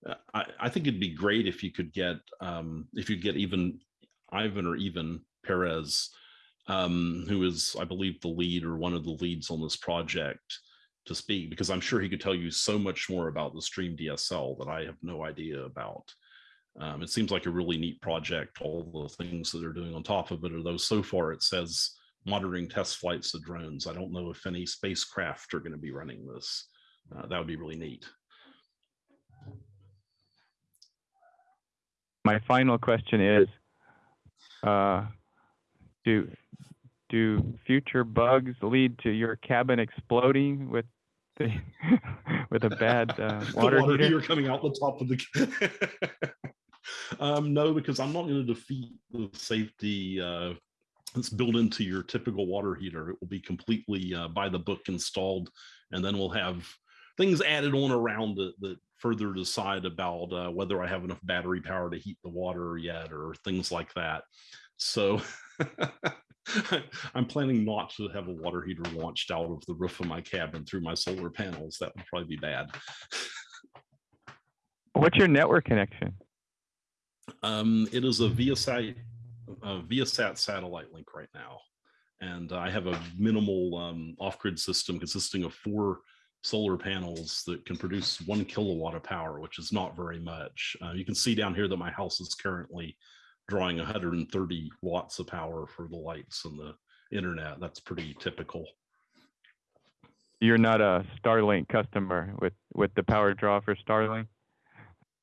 Uh, I I think it'd be great if you could get um if you get even Ivan or Ivan Perez, um, who is I believe the lead or one of the leads on this project to speak because I'm sure he could tell you so much more about the Stream DSL that I have no idea about. Um, it seems like a really neat project. All the things that they're doing on top of it, although so far it says monitoring test flights of drones. I don't know if any spacecraft are going to be running this. Uh, that would be really neat. My final question is, uh, do do future bugs lead to your cabin exploding with the with a bad uh, water, water heater? heater coming out the top of the. um, no, because I'm not going to defeat the safety uh, that's built into your typical water heater. It will be completely uh, by the book installed, and then we'll have things added on around it that further decide about uh, whether I have enough battery power to heat the water yet, or things like that. So. I'm planning not to have a water heater launched out of the roof of my cabin through my solar panels. That would probably be bad. What's your network connection? Um, it is a Viasat, a Viasat satellite link right now. And I have a minimal um, off-grid system consisting of four solar panels that can produce one kilowatt of power, which is not very much. Uh, you can see down here that my house is currently drawing 130 watts of power for the lights and the internet. That's pretty typical. You're not a Starlink customer with with the power draw for Starlink.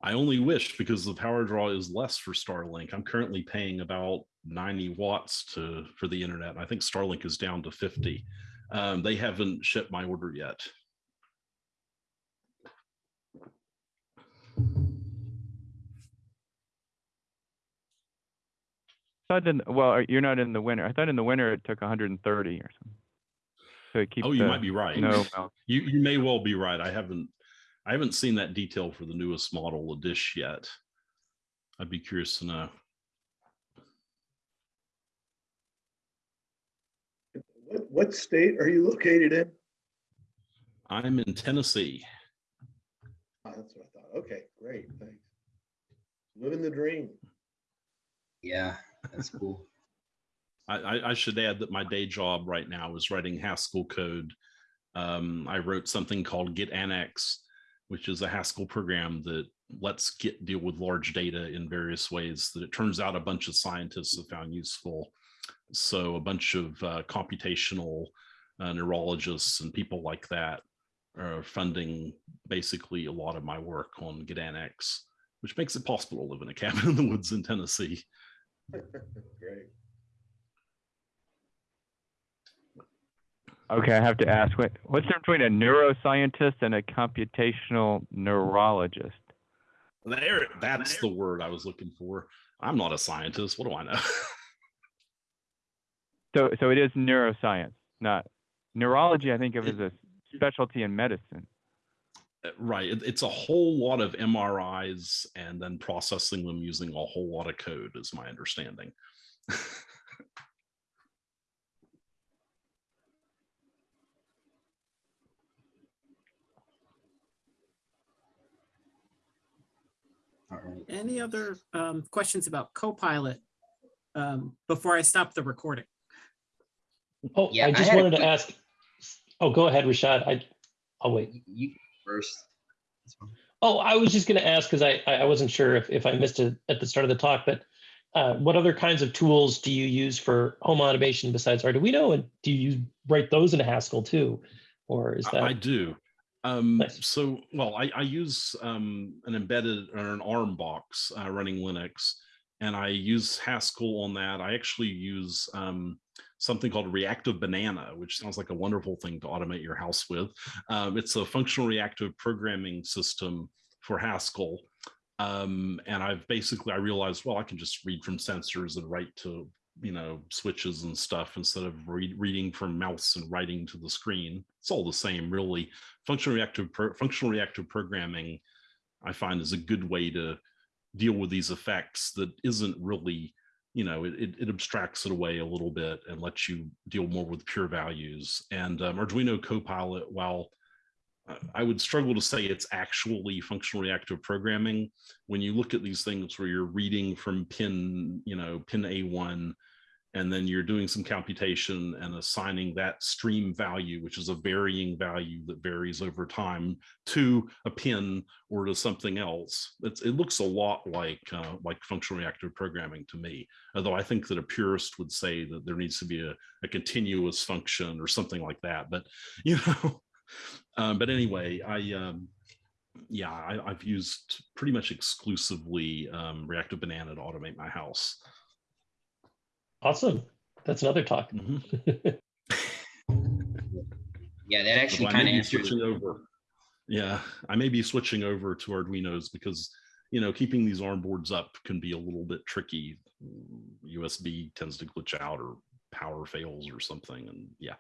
I only wish because the power draw is less for Starlink. I'm currently paying about 90 watts to for the internet. and I think Starlink is down to 50. Um, they haven't shipped my order yet. Thought in, well, uh, you're not in the winter. I thought in the winter it took 130 or something. So it keeps Oh, you the might be right. snow melt. You you may well be right. I haven't I haven't seen that detail for the newest model of dish yet. I'd be curious to know. What, what state are you located in? I'm in Tennessee. Oh, That's what I thought. Okay, great, thanks. Living the dream. Yeah, that's cool. I, I, should add that my day job right now is writing Haskell code. Um, I wrote something called Git Annex, which is a Haskell program that lets Git deal with large data in various ways that it turns out a bunch of scientists have found useful. So a bunch of uh, computational uh, neurologists and people like that are funding basically a lot of my work on Git Annex, which makes it possible to live in a cabin in the woods in Tennessee. Great. Okay, I have to ask, what, what's the difference between a neuroscientist and a computational neurologist? There, that's the word I was looking for. I'm not a scientist. What do I know? So, so it is neuroscience, not neurology. I think of as a specialty in medicine. Uh, right. It, it's a whole lot of MRIs and then processing them using a whole lot of code, is my understanding. All right. Any other um, questions about Copilot um, before I stop the recording? Oh, Yeah, I I just had a wanted to ask. Oh, go ahead, Rashad. I, I'll wait. You- You first. Oh, I was just going to ask because I, I I wasn't sure if, if I missed it at the start of the talk, but uh, what other kinds of tools do you use for home automation besides Arduino? And do you write those in Haskell too? Or is that? I do. Um, Nice. So, well, I, I use um, an embedded or an ARM box uh, running Linux, and I use Haskell on that. I actually use um, something called Reactive Banana, which sounds like a wonderful thing to automate your house with. Um, it's a functional reactive programming system for Haskell. Um, and I've basically, I realized, well, I can just read from sensors and write to, you know, switches and stuff instead of read, reading from mouse and writing to the screen. It's all the same, really. Functional reactive, functional reactive programming, I find is a good way to deal with these effects that isn't really you know it, it, abstracts it away a little bit and lets you deal more with pure values. And um, arduino copilot while uh, i would struggle to say it's actually functional reactive programming when you look at these things where you're reading from pin you know pin a1 and then you're doing some computation and assigning that stream value which is a varying value that varies over time to a pin or to something else. It's, it looks a lot like uh, like functional reactive programming to me although i think that a purist would say that there needs to be a, a continuous function or something like that but you know um, but anyway i um, yeah I, i've used pretty much exclusively um, reactive banana to automate my house Awesome. That's another talk. Mhm. Yeah, that actually Although I kind of be answers. over. Yeah, I may be switching over to Arduinos because you know keeping these ARM boards up can be a little bit tricky. USB tends to glitch out or power fails or something, and yeah.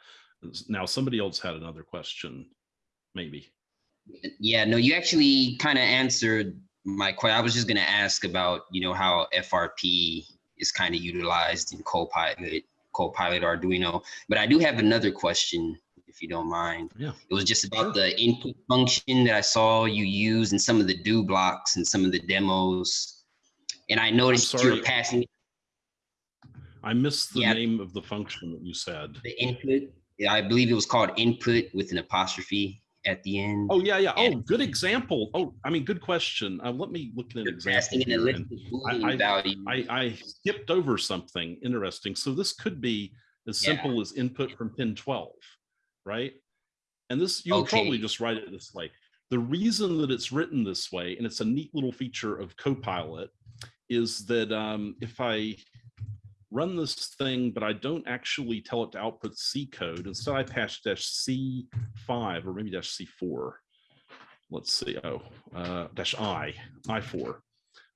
Now somebody else had another question, maybe. Yeah, no, you actually kind of answered my question. I was just going to ask about, you know, how FRP is kind of utilized in Copilot, Copilot Arduino. But I do have another question, if you don't mind. Yeah. It was just about Sure. the input function that I saw you use in some of the do blocks and some of the demos. And I noticed you were passing I missed the Yeah. name of the function that you said. the input. I believe it was called input with an apostrophe at the end. Oh yeah, yeah. Oh, good example. Oh, I mean, good question. Uh, let me look at an example. passing in a here list and- of I- I- I, I skipped over something interesting. So this could be as Yeah. simple as input from pin 12, right? And this, you would Okay. probably just write it this like The reason that it's written this way, and it's a neat little feature of Copilot, is that um, if I run this thing, but I don't actually tell it to output C code, instead I pass dash C5 or maybe dash C4. Let's see, oh, uh, dash I, I4.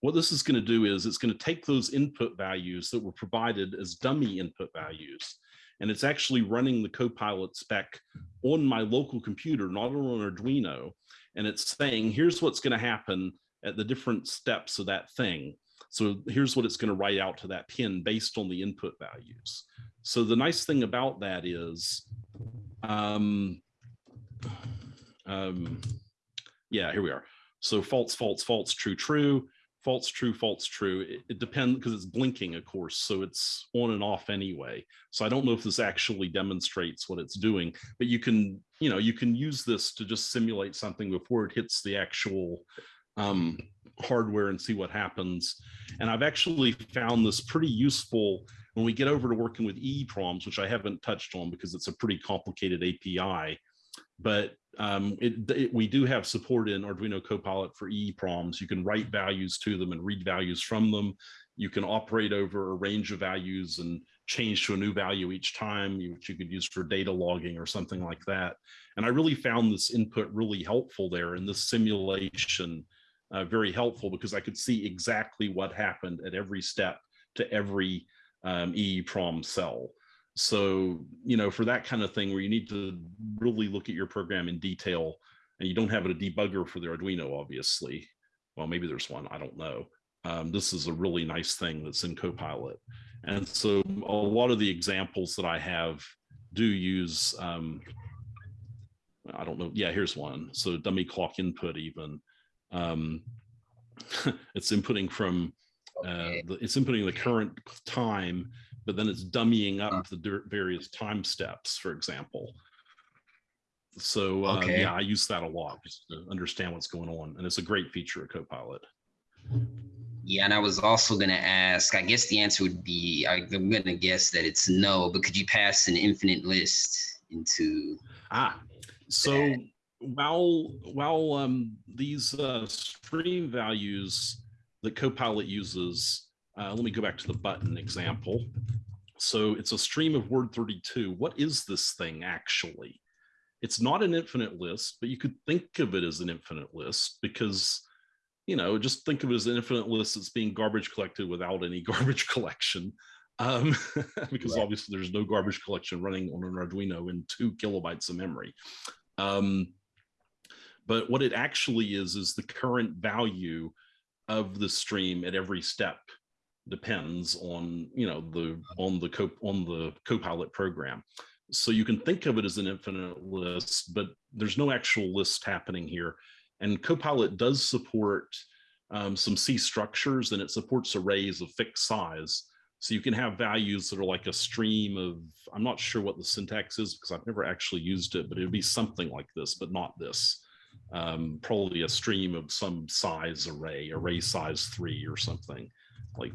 What this is going to do is it's going to take those input values that were provided as dummy input values, and it's actually running the Copilot spec on my local computer, not on Arduino, and it's saying, here's what's going to happen at the different steps of that thing. So here's what it's going to write out to that pin based on the input values. So the nice thing about that is, um, um, yeah, here we are. So false, false, false, true, true, false, true, false, true. It, it depends because it's blinking, of course, so it's on and off anyway. So I don't know if this actually demonstrates what it's doing, but you can, you know, you can use this to just simulate something before it hits the actual um, hardware and see what happens. And I've actually found this pretty useful when we get over to working with EEPROMs, which I haven't touched on because it's a pretty complicated API. But um, it, it, we do have support in Arduino Copilot for EEPROMs. You can write values to them and read values from them. You can operate over a range of values and change to a new value each time, which you could use for data logging or something like that. And I really found this input really helpful there in this simulation uh, very helpful because I could see exactly what happened at every step to every um, EEPROM cell. So, you know, for that kind of thing where you need to really look at your program in detail and you don't have a debugger for the Arduino, obviously. Well, maybe there's one, I don't know. Um, this is a really nice thing that's in Copilot. And so a lot of the examples that I have do use, um, I don't know, yeah, here's one. So dummy clock input even um, it's inputting from uh, the, it's inputting the current time, but then it's dummying up the various time steps, for example. So uh, Okay. yeah, I use that a lot just to understand what's going on, and it's a great feature of Copilot. Yeah, and I was also gonna ask, I guess the answer would be, I- I'm gonna guess that it's no, but could you pass an infinite list into, Ah, so while while um, these uh, stream values that Copilot uses, uh, let me go back to the button example. So it's a stream of word 32. What is this thing actually? It's not an infinite list, but you could think of it as an infinite list because, you know, just think of it as an infinite list that's being garbage collected without any garbage collection. Um, because Right. obviously there's no garbage collection running on an Arduino in two kilobytes of memory. Um, but what it actually is is the current value of the stream at every step depends on you know the on the co on the copilot program. So you can think of it as an infinite list but there's no actual list happening here. And copilot does support um, some c structures and it supports arrays of fixed size. So you can have values that are like a stream of i'm not sure what the syntax is because i've never actually used it but it would be something like this but not this um, probably a stream of some size array, array size three or something, like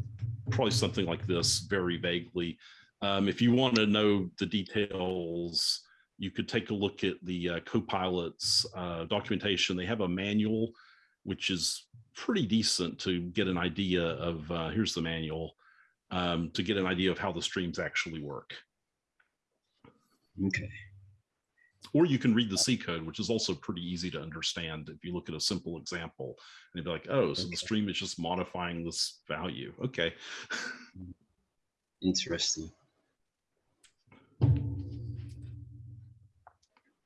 probably something like this, very vaguely. Um, if you want to know the details, you could take a look at the uh, Copilot's uh, documentation. They have a manual, which is pretty decent to get an idea of, uh, here's the manual, um, to get an idea of how the streams actually work. okay, Or you can read the C code, which is also pretty easy to understand if you look at a simple example and you'd be like, oh, so the stream is just modifying this value. Okay. interesting.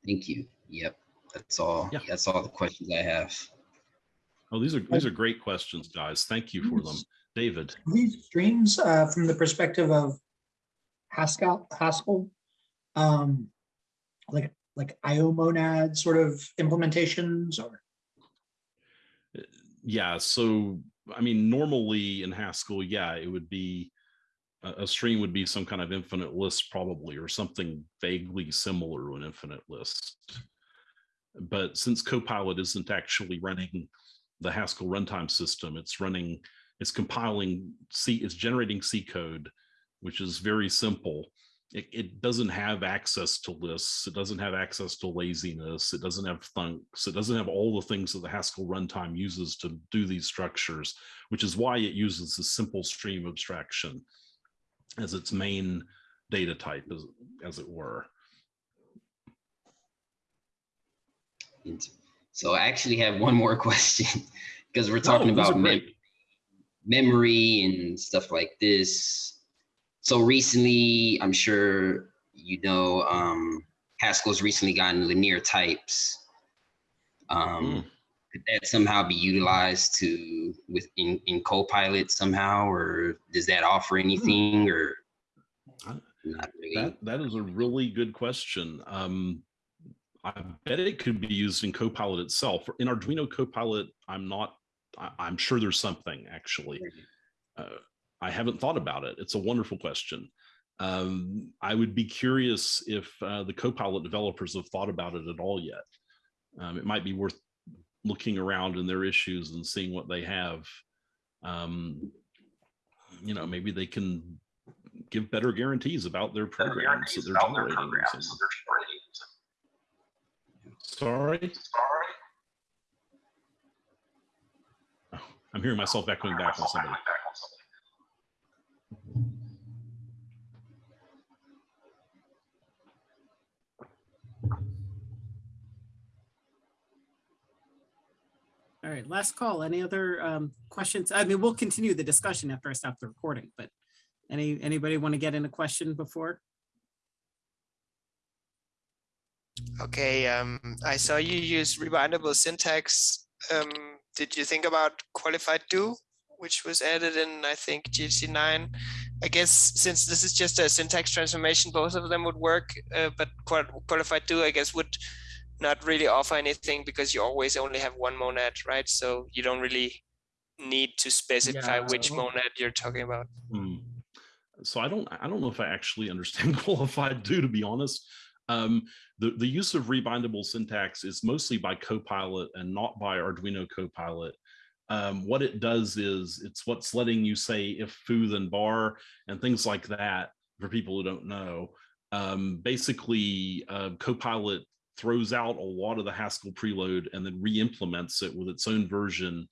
Thank you. Yep, that's all, Yeah. that's all the questions I have. Oh, these are these are great questions, guys. Thank you for them. Yes. David. These streams, uh, from the perspective of Haskell, Haskell, um, like, like IO monad sort of implementations or? Uh, yeah, so I mean, normally in Haskell, yeah, it would be a, a stream would be some kind of infinite list probably or something vaguely similar to an infinite list. But since Copilot isn't actually running the Haskell runtime system, it's running, it's compiling C, it's generating C code, which is very simple. It, it doesn't have access to lists. It doesn't have access to laziness. It doesn't have thunks. It doesn't have all the things that the Haskell runtime uses to do these structures, which is why it uses the simple stream abstraction as its main data type, as, as it were. So I actually have one more question because we're talking Oh, about mem- memory and stuff like this. So recently, I'm sure you know, um, Haskell's recently gotten linear types. Um, could that somehow be utilized to with in, in Copilot somehow, or does that offer anything, or not really? That that is a really good question. Um, I bet it could be used in Copilot itself. In Arduino Copilot, I'm not. I, I'm sure there's something actually. Uh, I haven't thought about it. It's a wonderful question. Um, I would be curious if uh, the Copilot developers have thought about it at all yet. Um, it might be worth looking around in their issues and seeing what they have. Um, you know, maybe they can give better guarantees about their programs that they're generating. So- Sorry. Oh, I'm hearing myself echoing back on somebody. All right, last call. Any other um, questions? I mean, we'll continue the discussion after I stop the recording, but any, anybody want to get in a question before? Okay, um, I saw you use rebindable syntax. Um, did you think about qualified do, which was added in, I think, GHC nine? I guess since this is just a syntax transformation, both of them would work, uh, but qualified do, I guess, would not really offer anything because you always only have one monad, right? So you don't really need to specify which monad you're talking about. Hmm. So I don't I don't know if I actually understand qualified do to be honest. Um, the, the use of rebindable syntax is mostly by Copilot and not by Arduino Copilot. Um, what it does is it's what's letting you say if foo then bar and things like that for people who don't know. Um, basically, uh, Copilot throws out a lot of the Haskell Prelude and then re-implements it with its own version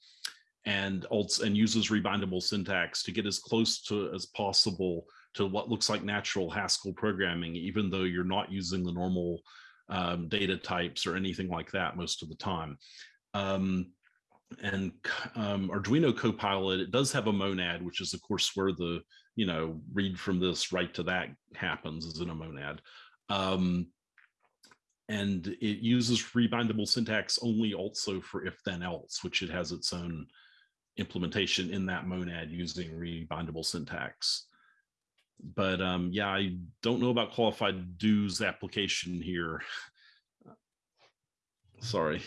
and also and uses rebindable syntax to get as close to as possible to what looks like natural Haskell programming, even though you're not using the normal um, data types or anything like that most of the time. Um, and um, Arduino Copilot, it does have a monad, which is of course where the, you know, read from this, write to that happens is in a monad. Um, and it uses rebindable syntax only also for if then else, which it has its own implementation in that monad using rebindable syntax. But um, yeah, I don't know about qualified do's application here. Sorry.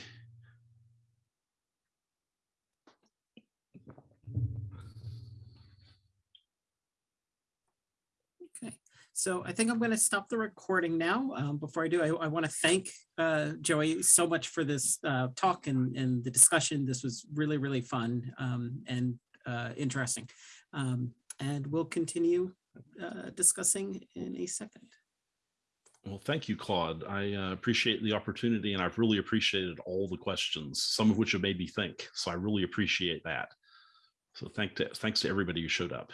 Okay, so I think I'm going to stop the recording now. Um, Before I do, I, I want to thank uh, Joey so much for this uh, talk and, and the discussion. This was really, really fun um, and uh, interesting. Um, And we'll continue uh, discussing in a second. Well, thank you, Claude. I uh, appreciate the opportunity and I've really appreciated all the questions, some of which have made me think. So I really appreciate that. So thank to, thanks to everybody who showed up.